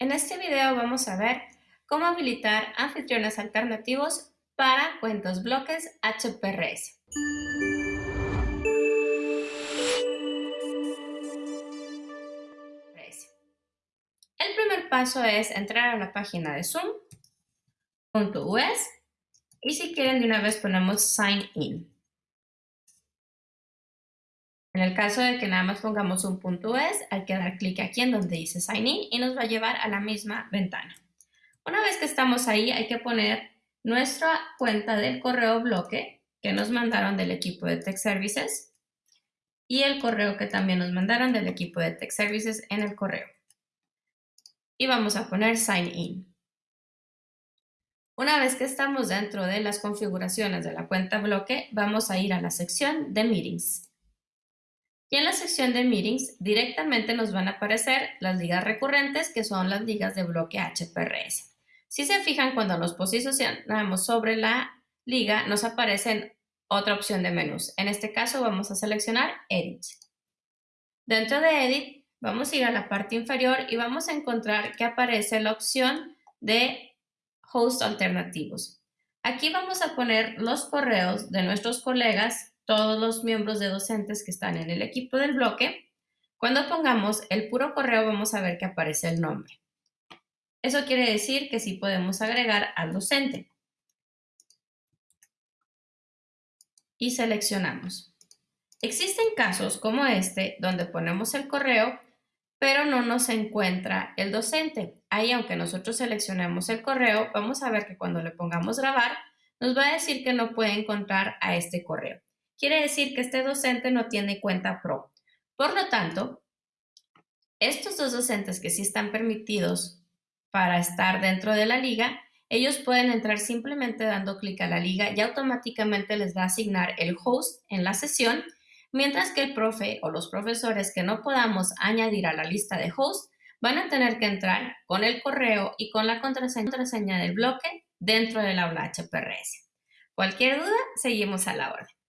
En este video vamos a ver cómo habilitar anfitriones alternativos para cuentas bloques HPRS. El primer paso es entrar a la página de Zoom.us y si quieren de una vez ponemos Sign In. En el caso de que nada más pongamos un punto es, hay que dar clic aquí en donde dice Sign In y nos va a llevar a la misma ventana. Una vez que estamos ahí, hay que poner nuestra cuenta del correo bloque que nos mandaron del equipo de Tech Services y el correo que también nos mandaron del equipo de Tech Services en el correo. Y vamos a poner Sign In. Una vez que estamos dentro de las configuraciones de la cuenta bloque, vamos a ir a la sección de Meetings. Y en la sección de Meetings directamente nos van a aparecer las ligas recurrentes, que son las ligas de bloque HPRS. Si se fijan, cuando nos posicionamos sobre la liga, nos aparece otra opción de menús. En este caso vamos a seleccionar Edit. Dentro de Edit vamos a ir a la parte inferior y vamos a encontrar que aparece la opción de Host alternativos. Aquí vamos a poner los correos de nuestros colegas todos los miembros de docentes que están en el equipo del bloque, cuando pongamos el puro correo vamos a ver que aparece el nombre. Eso quiere decir que sí podemos agregar al docente. Y seleccionamos. Existen casos como este donde ponemos el correo pero no nos encuentra el docente. Ahí, aunque nosotros seleccionemos el correo, vamos a ver que cuando le pongamos grabar, nos va a decir que no puede encontrar a este correo quiere decir que este docente no tiene cuenta PRO. Por lo tanto, estos dos docentes que sí están permitidos para estar dentro de la liga, ellos pueden entrar simplemente dando clic a la liga y automáticamente les va a asignar el host en la sesión, mientras que el profe o los profesores que no podamos añadir a la lista de host van a tener que entrar con el correo y con la contraseña del bloque dentro del aula HPRS. Cualquier duda, seguimos a la orden.